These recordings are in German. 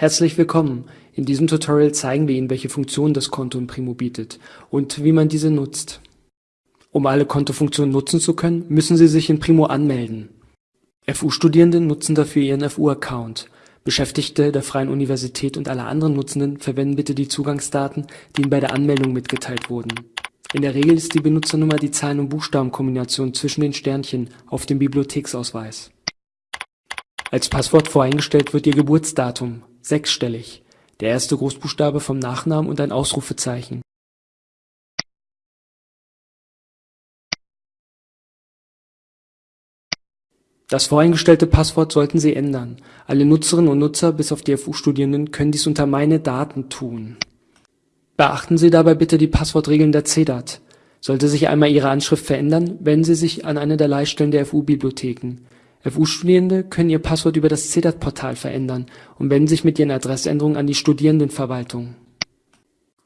Herzlich willkommen! In diesem Tutorial zeigen wir Ihnen, welche Funktionen das Konto in Primo bietet und wie man diese nutzt. Um alle Kontofunktionen nutzen zu können, müssen Sie sich in Primo anmelden. FU-Studierende nutzen dafür ihren FU-Account. Beschäftigte der Freien Universität und alle anderen Nutzenden verwenden bitte die Zugangsdaten, die Ihnen bei der Anmeldung mitgeteilt wurden. In der Regel ist die Benutzernummer die Zahlen- und Buchstabenkombination zwischen den Sternchen auf dem Bibliotheksausweis. Als Passwort voreingestellt wird Ihr Geburtsdatum sechsstellig, der erste Großbuchstabe vom Nachnamen und ein Ausrufezeichen. Das voreingestellte Passwort sollten Sie ändern. Alle Nutzerinnen und Nutzer bis auf die FU-Studierenden können dies unter Meine Daten tun. Beachten Sie dabei bitte die Passwortregeln der CEDAT. Sollte sich einmal Ihre Anschrift verändern, wenden Sie sich an eine der Leitstellen der FU-Bibliotheken FU-Studierende können ihr Passwort über das CEDAT-Portal verändern und wenden sich mit ihren Adressänderungen an die Studierendenverwaltung.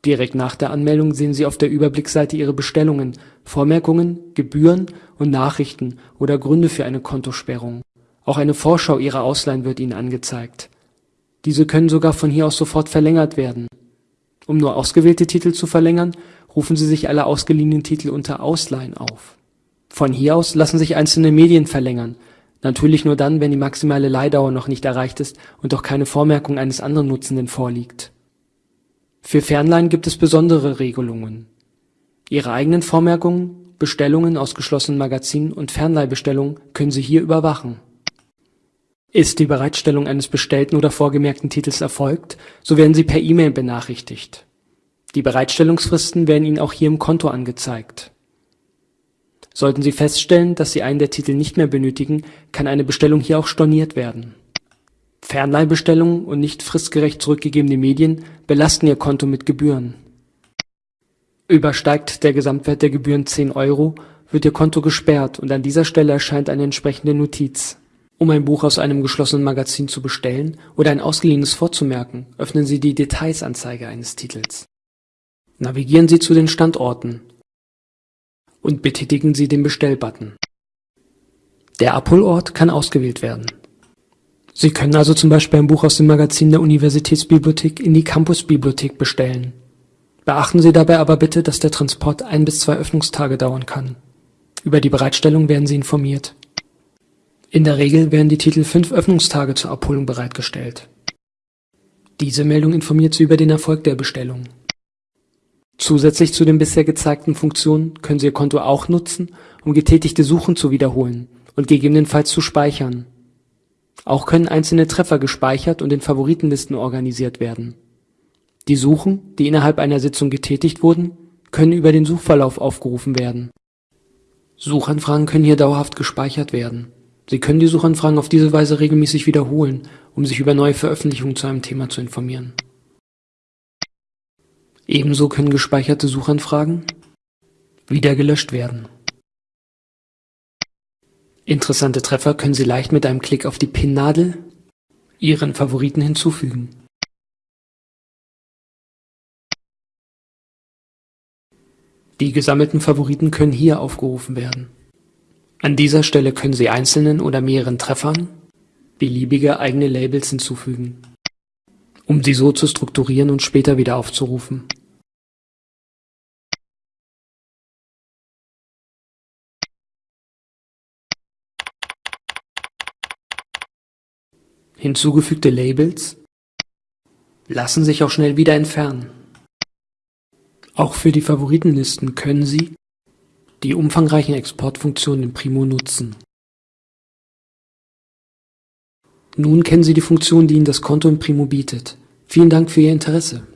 Direkt nach der Anmeldung sehen Sie auf der Überblicksseite Ihre Bestellungen, Vormerkungen, Gebühren und Nachrichten oder Gründe für eine Kontosperrung. Auch eine Vorschau Ihrer Ausleihen wird Ihnen angezeigt. Diese können sogar von hier aus sofort verlängert werden. Um nur ausgewählte Titel zu verlängern, rufen Sie sich alle ausgeliehenen Titel unter Ausleihen auf. Von hier aus lassen sich einzelne Medien verlängern Natürlich nur dann, wenn die maximale Leihdauer noch nicht erreicht ist und auch keine Vormerkung eines anderen Nutzenden vorliegt. Für Fernleihen gibt es besondere Regelungen. Ihre eigenen Vormerkungen, Bestellungen aus geschlossenen Magazinen und Fernleihbestellungen können Sie hier überwachen. Ist die Bereitstellung eines bestellten oder vorgemerkten Titels erfolgt, so werden Sie per E-Mail benachrichtigt. Die Bereitstellungsfristen werden Ihnen auch hier im Konto angezeigt Sollten Sie feststellen, dass Sie einen der Titel nicht mehr benötigen, kann eine Bestellung hier auch storniert werden. Fernleihbestellungen und nicht fristgerecht zurückgegebene Medien belasten Ihr Konto mit Gebühren. Übersteigt der Gesamtwert der Gebühren 10 Euro, wird Ihr Konto gesperrt und an dieser Stelle erscheint eine entsprechende Notiz. Um ein Buch aus einem geschlossenen Magazin zu bestellen oder ein ausgeliehenes vorzumerken, öffnen Sie die Detailsanzeige eines Titels. Navigieren Sie zu den Standorten und betätigen Sie den Bestellbutton. Der Abholort kann ausgewählt werden. Sie können also zum Beispiel ein Buch aus dem Magazin der Universitätsbibliothek in die Campusbibliothek bestellen. Beachten Sie dabei aber bitte, dass der Transport ein bis zwei Öffnungstage dauern kann. Über die Bereitstellung werden Sie informiert. In der Regel werden die Titel fünf Öffnungstage zur Abholung bereitgestellt. Diese Meldung informiert Sie über den Erfolg der Bestellung. Zusätzlich zu den bisher gezeigten Funktionen können Sie Ihr Konto auch nutzen, um getätigte Suchen zu wiederholen und gegebenenfalls zu speichern. Auch können einzelne Treffer gespeichert und in Favoritenlisten organisiert werden. Die Suchen, die innerhalb einer Sitzung getätigt wurden, können über den Suchverlauf aufgerufen werden. Suchanfragen können hier dauerhaft gespeichert werden. Sie können die Suchanfragen auf diese Weise regelmäßig wiederholen, um sich über neue Veröffentlichungen zu einem Thema zu informieren Ebenso können gespeicherte Suchanfragen wieder gelöscht werden. Interessante Treffer können Sie leicht mit einem Klick auf die Pinnadel Ihren Favoriten hinzufügen. Die gesammelten Favoriten können hier aufgerufen werden. An dieser Stelle können Sie einzelnen oder mehreren Treffern beliebige eigene Labels hinzufügen um sie so zu strukturieren und später wieder aufzurufen. Hinzugefügte Labels lassen sich auch schnell wieder entfernen. Auch für die Favoritenlisten können Sie die umfangreichen Exportfunktionen in Primo nutzen. Nun kennen Sie die Funktion, die Ihnen das Konto in Primo bietet. Vielen Dank für Ihr Interesse.